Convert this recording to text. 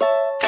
you